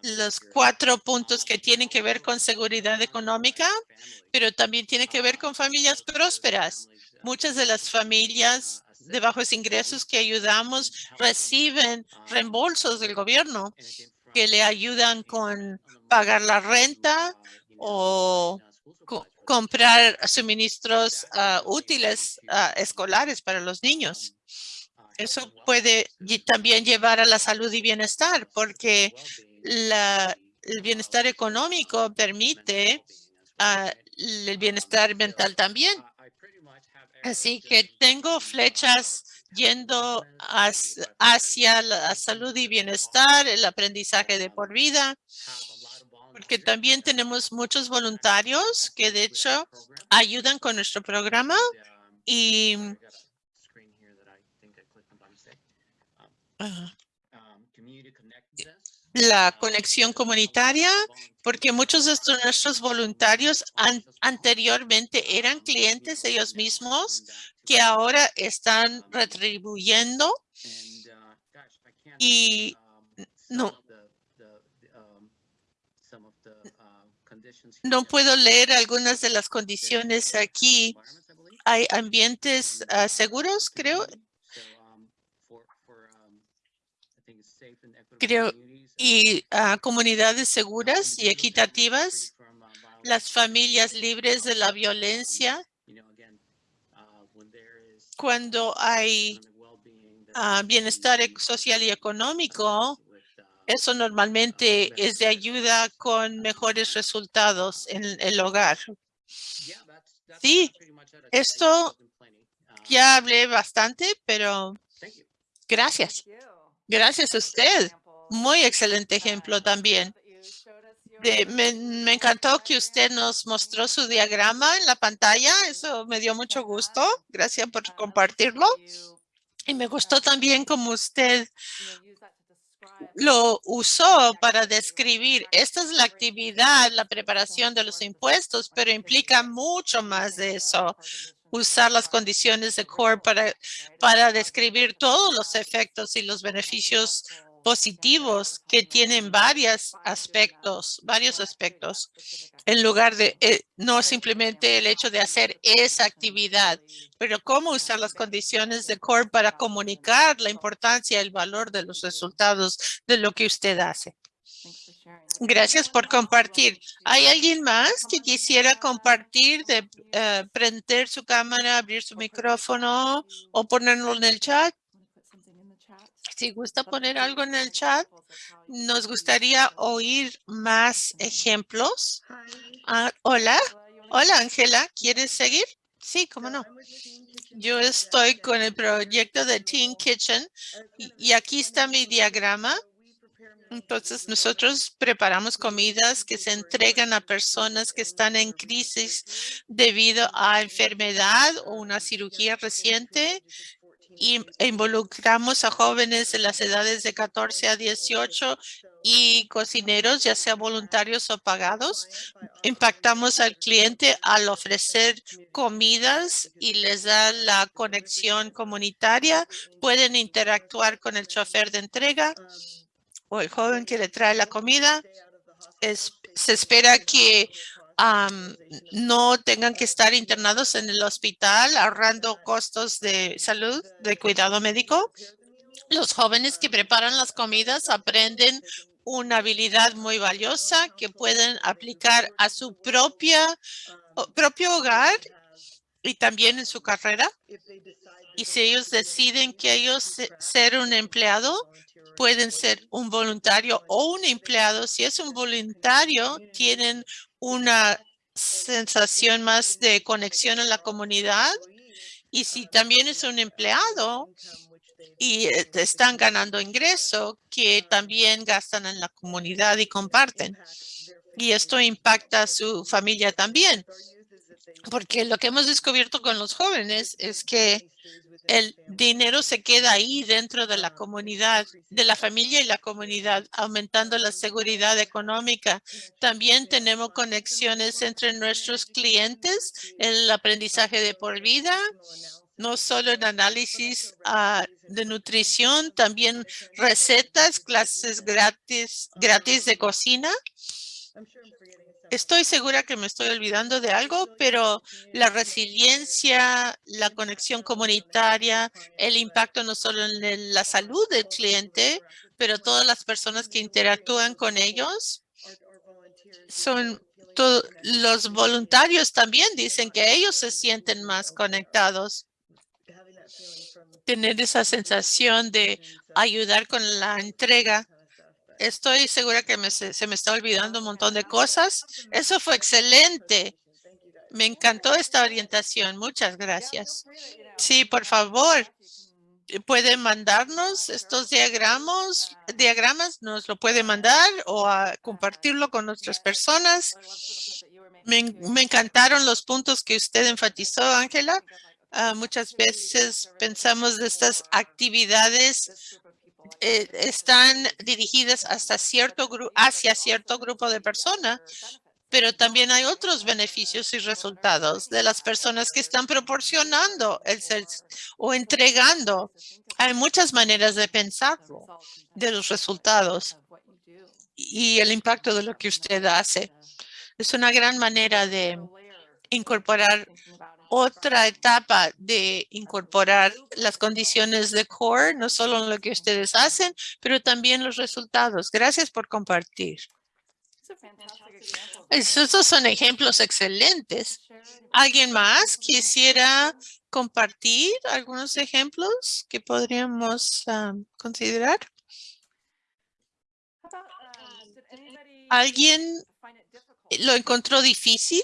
los cuatro puntos que tienen que ver con seguridad económica, pero también tiene que ver con familias prósperas. Muchas de las familias de bajos ingresos que ayudamos reciben reembolsos del gobierno que le ayudan con pagar la renta o comprar suministros ah, útiles ah, escolares para los niños. Eso puede también llevar a la salud y bienestar porque la, el bienestar económico permite ah, el bienestar mental también. Así que tengo flechas yendo hacia la salud y bienestar, el aprendizaje de por vida, porque también tenemos muchos voluntarios que de hecho ayudan con nuestro programa y la conexión comunitaria, porque muchos de nuestros voluntarios anteriormente eran clientes ellos mismos que ahora están retribuyendo y no, No puedo leer algunas de las condiciones aquí. Hay ambientes ah, seguros, creo. Creo, y ah, comunidades seguras y equitativas, las familias libres de la violencia. Cuando hay ah, bienestar social y económico, eso normalmente es de ayuda con mejores resultados en el hogar. Sí, esto ya hablé bastante, pero gracias. Gracias a usted. Muy excelente ejemplo también. Me, encantó que usted nos mostró su diagrama en la pantalla. Eso me dio mucho gusto. Gracias por compartirlo. Y me gustó también como usted lo usó para describir, esta es la actividad, la preparación de los impuestos, pero implica mucho más de eso. Usar las condiciones de core para, para describir todos los efectos y los beneficios positivos que tienen varios aspectos, varios aspectos, en lugar de eh, no simplemente el hecho de hacer esa actividad, pero cómo usar las condiciones de core para comunicar la importancia, el valor de los resultados de lo que usted hace. Gracias por compartir. ¿Hay alguien más que quisiera compartir, de eh, prender su cámara, abrir su micrófono o ponerlo en el chat? Si gusta poner algo en el chat, nos gustaría oír más ejemplos. Ah, hola, hola Ángela, ¿quieres seguir? Sí, cómo no. Yo estoy con el proyecto de Teen Kitchen y, y aquí está mi diagrama. Entonces, nosotros preparamos comidas que se entregan a personas que están en crisis debido a enfermedad o una cirugía reciente y involucramos a jóvenes de las edades de 14 a 18 y cocineros, ya sea voluntarios o pagados. Impactamos al cliente al ofrecer comidas y les da la conexión comunitaria. Pueden interactuar con el chofer de entrega o el joven que le trae la comida. se espera que no tengan que estar internados en el hospital ahorrando costos de salud, de cuidado médico. Los jóvenes que preparan las comidas aprenden una habilidad muy valiosa que pueden aplicar a su propia, propio hogar y también en su carrera. Y si ellos deciden que ellos ser un empleado, pueden ser un voluntario o un empleado. Si es un voluntario, tienen una sensación más de conexión en la comunidad. Y si también es un empleado y eh, están ganando ingreso, que también gastan en la comunidad y comparten. Y esto impacta a su familia también. Porque lo que hemos descubierto con los jóvenes es que el dinero se queda ahí dentro de la comunidad, de la familia y la comunidad, aumentando la seguridad económica. También tenemos conexiones entre nuestros clientes, el aprendizaje de por vida, no solo en análisis ah, de nutrición, también recetas, clases gratis, gratis de cocina Estoy segura que me estoy olvidando de algo, pero la resiliencia, la conexión comunitaria, el impacto no solo en la salud del cliente, pero todas las personas que interactúan con ellos son los voluntarios también dicen que ellos se sienten más conectados. Tener esa sensación de ayudar con la entrega Estoy segura que se, me está olvidando un montón de cosas. Eso fue excelente. Me encantó esta orientación. Muchas gracias. Sí, por favor, pueden mandarnos estos diagramas, diagramas, nos lo puede mandar o a compartirlo con otras personas. Me, me encantaron los puntos que usted enfatizó, Ángela. Ah, muchas veces pensamos de estas actividades eh, están dirigidas hasta cierto hacia cierto grupo de personas, pero también hay otros beneficios y resultados de las personas que están proporcionando el o entregando. Hay muchas maneras de pensarlo, de los resultados y el impacto de lo que usted hace. Es una gran manera de incorporar otra etapa de incorporar las condiciones de core, no solo en lo que ustedes hacen, pero también los resultados. Gracias por compartir. Esos son ejemplos excelentes. ¿Alguien más quisiera compartir algunos ejemplos que podríamos um, considerar? ¿Alguien lo encontró difícil?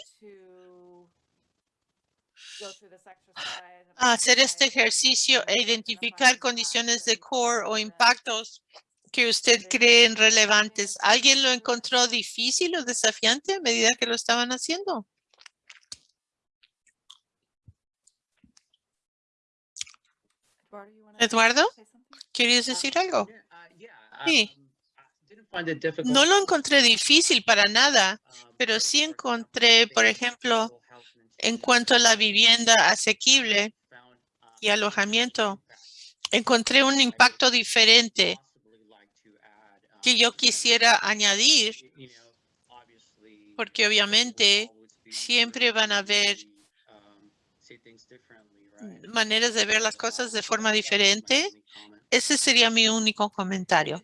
Hacer este ejercicio e identificar condiciones de core o impactos que usted cree relevantes. ¿Alguien lo encontró difícil o desafiante a medida que lo estaban haciendo? Eduardo, ¿querías decir algo? Sí. No lo encontré difícil para nada, pero sí encontré, por ejemplo, en cuanto a la vivienda asequible y alojamiento, encontré un impacto diferente que yo quisiera añadir, porque obviamente siempre van a haber maneras de ver las cosas de forma diferente. Ese sería mi único comentario.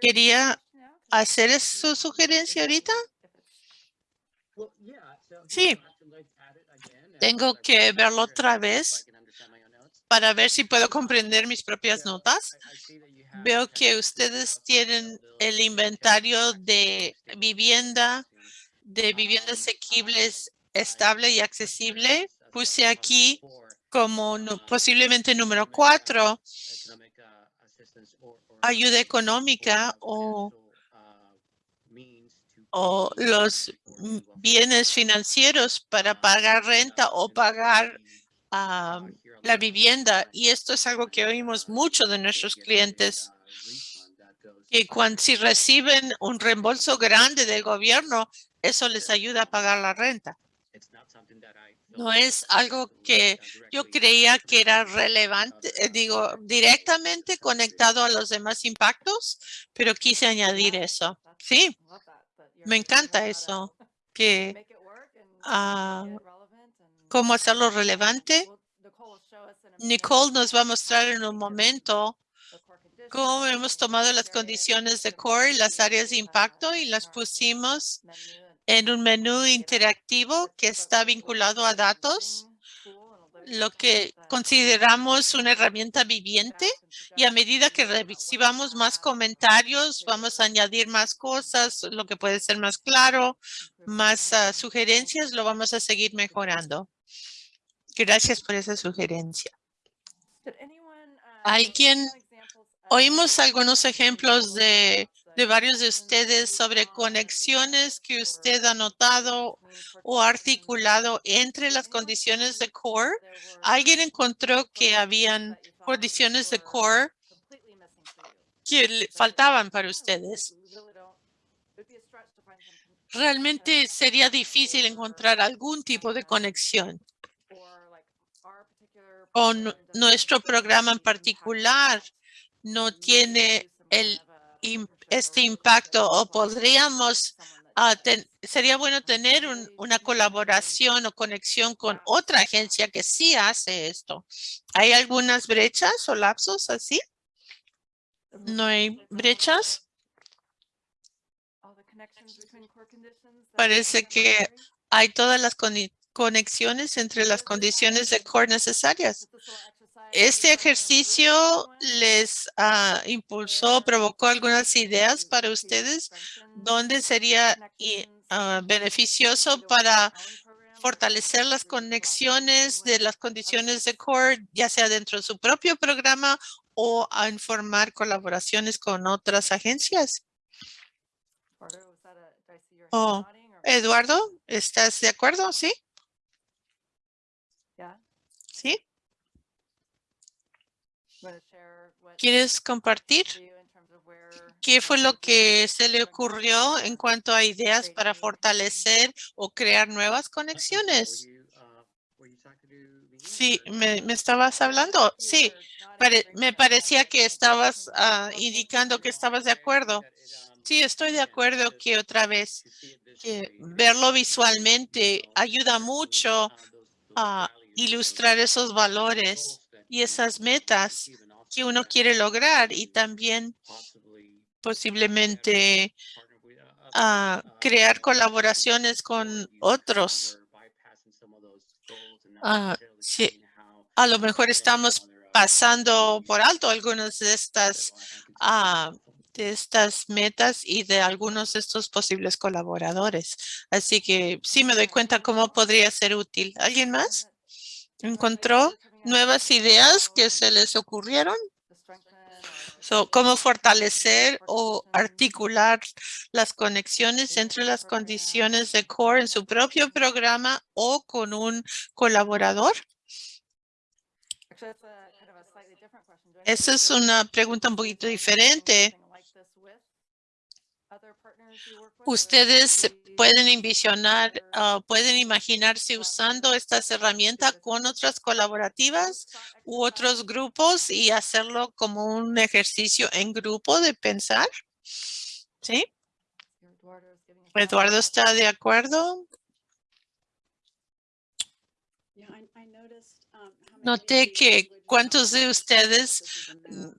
Quería hacer su sugerencia ahorita? Sí. Tengo que verlo otra vez para ver si puedo comprender mis propias notas. Veo que ustedes tienen el inventario de vivienda, de vivienda asequibles, estable y accesible. Puse aquí como posiblemente número cuatro, ayuda económica o, o los bienes financieros para pagar renta o pagar la vivienda. Y esto es algo que oímos mucho de nuestros clientes. Que cuando si reciben un reembolso grande del gobierno, eso les ayuda a pagar la renta. No es algo que yo creía que era relevante, eh, digo, directamente conectado a los demás impactos, pero quise añadir eso. Sí, me encanta eso, que ah, cómo hacerlo relevante. Nicole nos va a mostrar en un momento cómo hemos tomado las condiciones de core y las áreas de impacto y las pusimos en un menú interactivo que está vinculado a datos, lo que consideramos una herramienta viviente y a medida que recibamos más comentarios, vamos a añadir más cosas, lo que puede ser más claro, más ah, sugerencias, lo vamos a seguir mejorando. Gracias por esa sugerencia. ¿Alguien- Oímos algunos ejemplos de, de varios de ustedes sobre conexiones que usted ha notado o articulado entre las condiciones de core. ¿Alguien encontró que habían condiciones de core que faltaban para ustedes? Realmente sería difícil encontrar algún tipo de conexión nu- nuestro programa en particular no tiene el im- este impacto o podríamos ten- sería bueno tener un- una colaboración o conexión con otra agencia que sí hace esto. ¿Hay algunas brechas o lapsos así? ¿No hay brechas? Parece que hay todas las conexiones entre las condiciones de core necesarias. Este ejercicio les ah, impulsó, provocó algunas ideas para ustedes donde sería ah, beneficioso para fortalecer las conexiones de las condiciones de core, ya sea dentro de su propio programa o a informar colaboraciones con otras agencias. Oh, Eduardo, ¿estás de acuerdo? ¿Sí? ¿Sí? ¿Quieres compartir? ¿Qué fue lo que se le ocurrió en cuanto a ideas para fortalecer o crear nuevas conexiones? Sí, me, me estabas hablando. Sí, pare- me parecía que estabas ah, indicando que estabas de acuerdo. Sí, estoy de acuerdo que otra vez que verlo visualmente ayuda mucho a ilustrar esos valores y esas metas que uno quiere lograr y también posiblemente ah, crear colaboraciones con otros. Ah, a lo mejor estamos pasando por alto algunas de estas ah, de estas metas y de algunos de estos posibles colaboradores. Así que sí me doy cuenta cómo podría ser útil. ¿Alguien más encontró nuevas ideas que se les ocurrieron? So, cómo fortalecer o articular las conexiones entre las condiciones de core en su propio programa o con un colaborador. Esa es una pregunta un poquito diferente. Ustedes pueden envisionar, ah, pueden imaginarse usando estas herramientas con otras colaborativas u otros grupos y hacerlo como un ejercicio en grupo de pensar. ¿Sí? Eduardo está de acuerdo. Noté que cuántos de ustedes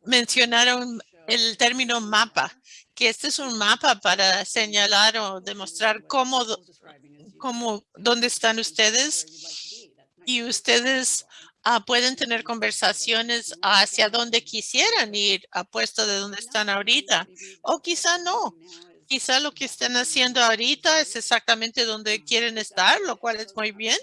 mencionaron el término mapa que este es un mapa para señalar o demostrar cómo, cómo, dónde están ustedes y ustedes ah, pueden tener conversaciones hacia dónde quisieran ir, apuesto de dónde están ahorita. O quizá no. Quizá lo que están haciendo ahorita es exactamente donde quieren estar, lo cual es muy bien.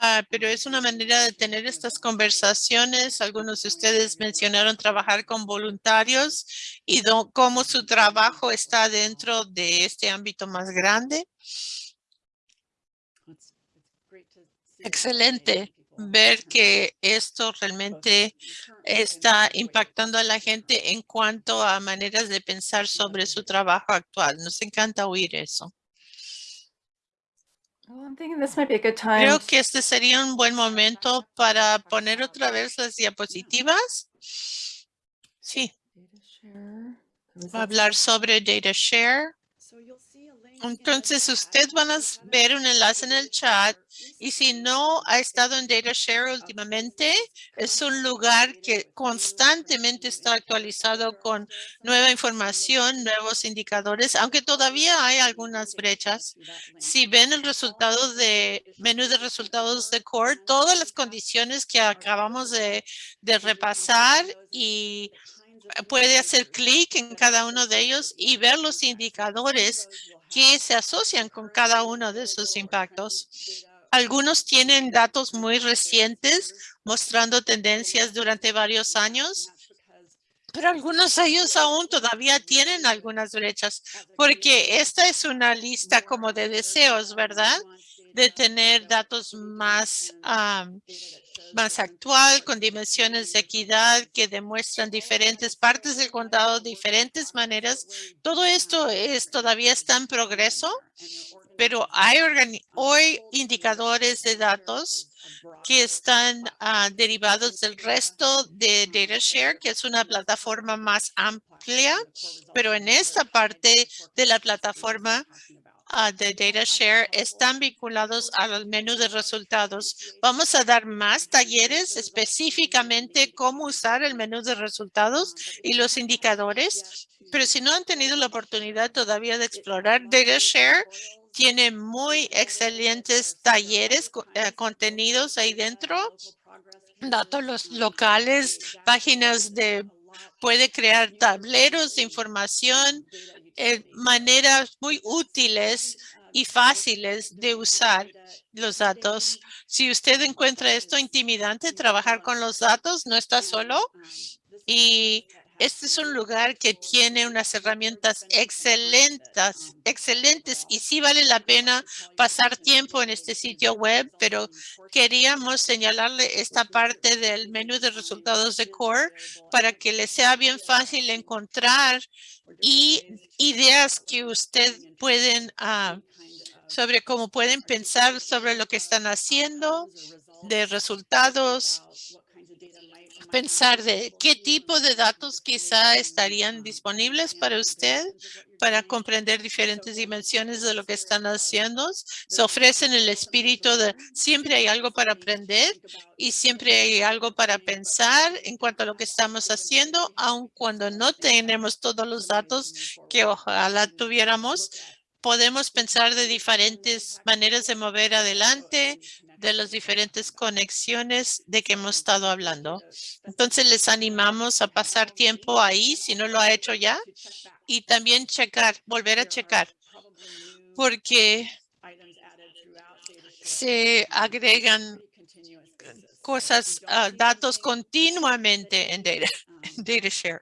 Ah, pero es una manera de tener estas conversaciones. Algunos de ustedes mencionaron trabajar con voluntarios y cómo su trabajo está dentro de este ámbito más grande. Excelente ver que esto realmente está impactando a la gente en cuanto a maneras de pensar sobre su trabajo actual. Nos encanta oír eso. Creo que este sería un buen momento para poner otra vez las diapositivas. Sí, va a hablar sobre data share. Entonces, usted van a ver un enlace en el chat y si no ha estado en DataShare últimamente, es un lugar que constantemente está actualizado con nueva información, nuevos indicadores, aunque todavía hay algunas brechas. Si ven el resultado de menú de resultados de Core, todas las condiciones que acabamos de repasar y puede hacer clic en cada uno de ellos y ver los indicadores que se asocian con cada uno de esos impactos. Algunos tienen datos muy recientes mostrando tendencias durante varios años, pero algunos de ellos aún todavía tienen algunas brechas, porque esta es una lista como de deseos, ¿verdad? De tener datos más, más actual, con dimensiones de equidad que demuestran diferentes partes del condado, diferentes maneras. Todo esto es todavía está en progreso, pero hay hoy indicadores de datos que están ah, derivados del resto de DataShare, que es una plataforma más amplia, pero en esta parte de la plataforma ah, de DataShare están vinculados al menú de resultados. Vamos a dar más talleres específicamente cómo usar el menú de resultados y los indicadores, pero si no han tenido la oportunidad todavía de explorar DataShare, tiene muy excelentes talleres, eh, contenidos ahí dentro, datos locales, páginas de, puede crear tableros de información, eh, maneras muy útiles y fáciles de usar los datos. Si usted encuentra esto intimidante, trabajar con los datos, no está solo. Y este es un lugar que tiene unas herramientas excelentes, excelentes y sí vale la pena pasar tiempo en este sitio web, pero queríamos señalarle esta parte del menú de resultados de Core para que le sea bien fácil encontrar y ideas que usted pueden ah, sobre cómo pueden pensar sobre lo que están haciendo, de resultados, pensar de qué tipo de datos quizá estarían disponibles para usted para comprender diferentes dimensiones de lo que están haciendo. Se ofrecen el espíritu de siempre hay algo para aprender y siempre hay algo para pensar en cuanto a lo que estamos haciendo, aun cuando no tenemos todos los datos que ojalá tuviéramos. Podemos pensar de diferentes maneras de mover adelante, de las diferentes conexiones de que hemos estado hablando. Entonces les animamos a pasar tiempo ahí si no lo ha hecho ya y también checar, volver a checar, porque se agregan cosas, ah, datos continuamente en data, en DataShare.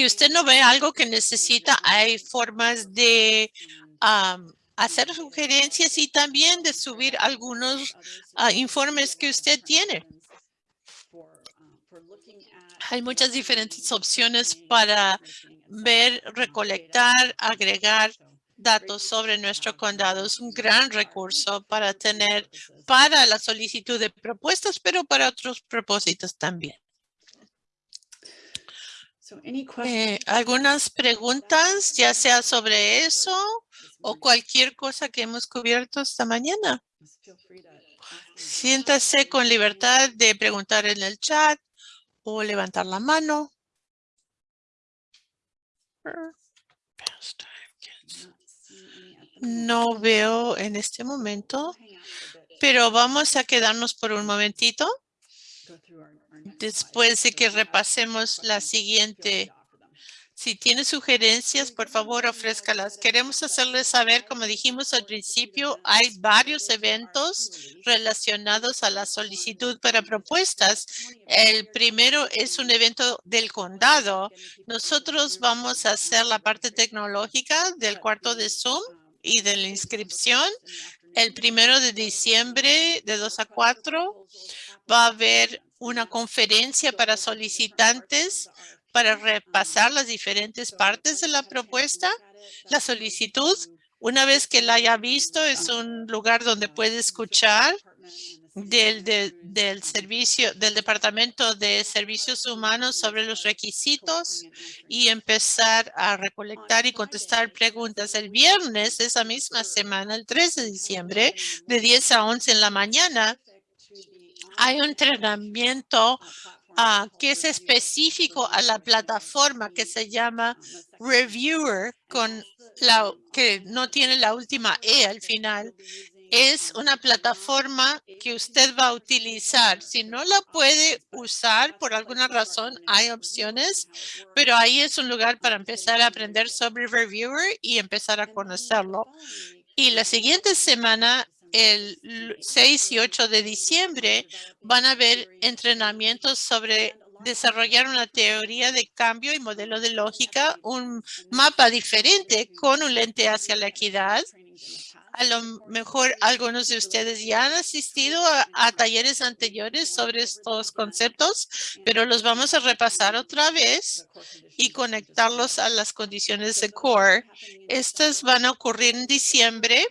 Si usted no ve algo que necesita, hay formas de hacer sugerencias y también de subir algunos ah, informes que usted tiene. Hay muchas diferentes opciones para ver, recolectar, agregar datos sobre nuestro condado. Es un gran recurso para tener para la solicitud de propuestas, pero para otros propósitos también. Eh, algunas preguntas, ya sea sobre eso o cualquier cosa que hemos cubierto esta mañana. Siéntase con libertad de preguntar en el chat o levantar la mano. No veo en este momento, pero vamos a quedarnos por un momentito después de que repasemos la siguiente. Si tiene sugerencias, por favor, ofrézcalas. Queremos hacerles saber, como dijimos al principio, hay varios eventos relacionados a la solicitud para propuestas. El primero es un evento del condado. Nosotros vamos a hacer la parte tecnológica del cuarto de Zoom y de la inscripción. El primero de diciembre de 2 a 4 va a haber una conferencia para solicitantes para repasar las diferentes partes de la propuesta. La solicitud, una vez que la haya visto, es un lugar donde puede escuchar del, del servicio, del Departamento de Servicios Humanos sobre los requisitos y empezar a recolectar y contestar preguntas. El viernes, esa misma semana, el 3 de diciembre, de 10 a 11 en la mañana, hay un entrenamiento Ah, que es específico a la plataforma que se llama Reviewer, con la que no tiene la última E al final. Es una plataforma que usted va a utilizar. Si no la puede usar por alguna razón, hay opciones, pero ahí es un lugar para empezar a aprender sobre Reviewer y empezar a conocerlo. Y la siguiente semana el 6 y 8 de diciembre van a haber entrenamientos sobre desarrollar una teoría de cambio y modelo de lógica, un mapa diferente con un lente hacia la equidad. A lo mejor algunos de ustedes ya han asistido a, talleres anteriores sobre estos conceptos, pero los vamos a repasar otra vez y conectarlos a las condiciones de core. Estas van a ocurrir en diciembre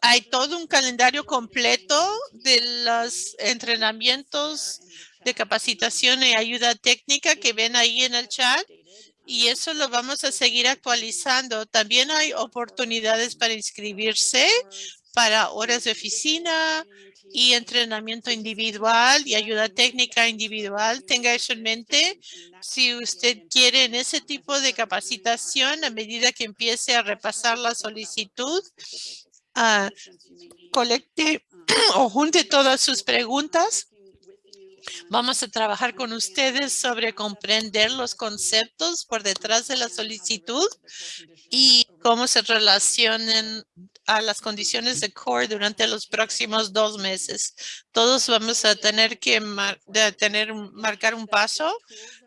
hay todo un calendario completo de los entrenamientos de capacitación y ayuda técnica que ven ahí en el chat y eso lo vamos a seguir actualizando. También hay oportunidades para inscribirse para horas de oficina y entrenamiento individual y ayuda técnica individual. Tenga eso en mente. Si usted quiere en ese tipo de capacitación, a medida que empiece a repasar la solicitud, uh, colecte o junte todas sus preguntas. Vamos a trabajar con ustedes sobre comprender los conceptos por detrás de la solicitud y cómo se relacionan a las condiciones de core durante los próximos dos meses. Todos vamos a tener que tener, marcar un paso.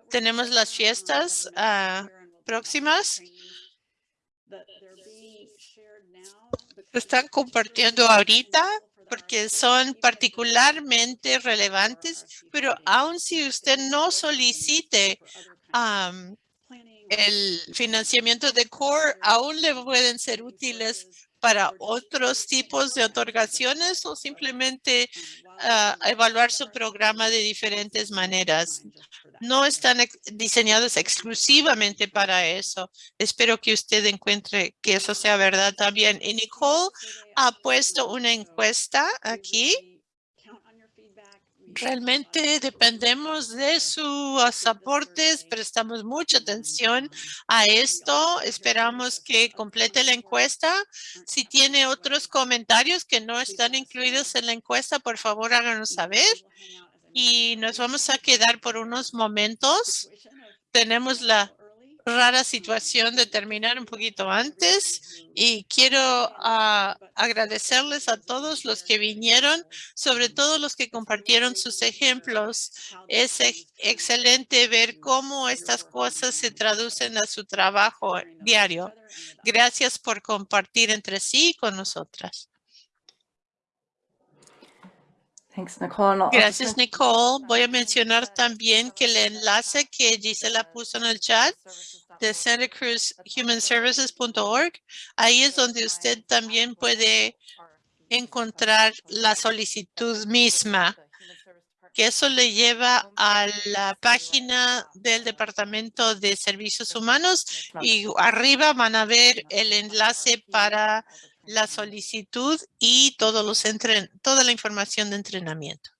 Tenemos las fiestas uh, próximas están compartiendo ahorita porque son particularmente relevantes, pero aun si usted no solicite el financiamiento de CORE, aún le pueden ser útiles para otros tipos de otorgaciones o simplemente ah, evaluar su programa de diferentes maneras no están diseñados exclusivamente para eso. Espero que usted encuentre que eso sea verdad también. Y Nicole ha puesto una encuesta aquí. Realmente dependemos de sus aportes, prestamos mucha atención a esto. Esperamos que complete la encuesta. Si tiene otros comentarios que no están incluidos en la encuesta, por favor háganos saber y nos vamos a quedar por unos momentos. Tenemos la rara situación de terminar un poquito antes y quiero ah, agradecerles a todos los que vinieron, sobre todo los que compartieron sus ejemplos. Es excelente ver cómo estas cosas se traducen a su trabajo diario. Gracias por compartir entre sí y con nosotras. Gracias, Nicole. Voy a mencionar también que el enlace que Gisela puso en el chat de Santa Cruz Human Services.org, ahí es donde usted también puede encontrar la solicitud misma, que eso le lleva a la página del Departamento de Servicios Humanos y arriba van a ver el enlace para la solicitud y todos los toda la información de entrenamiento.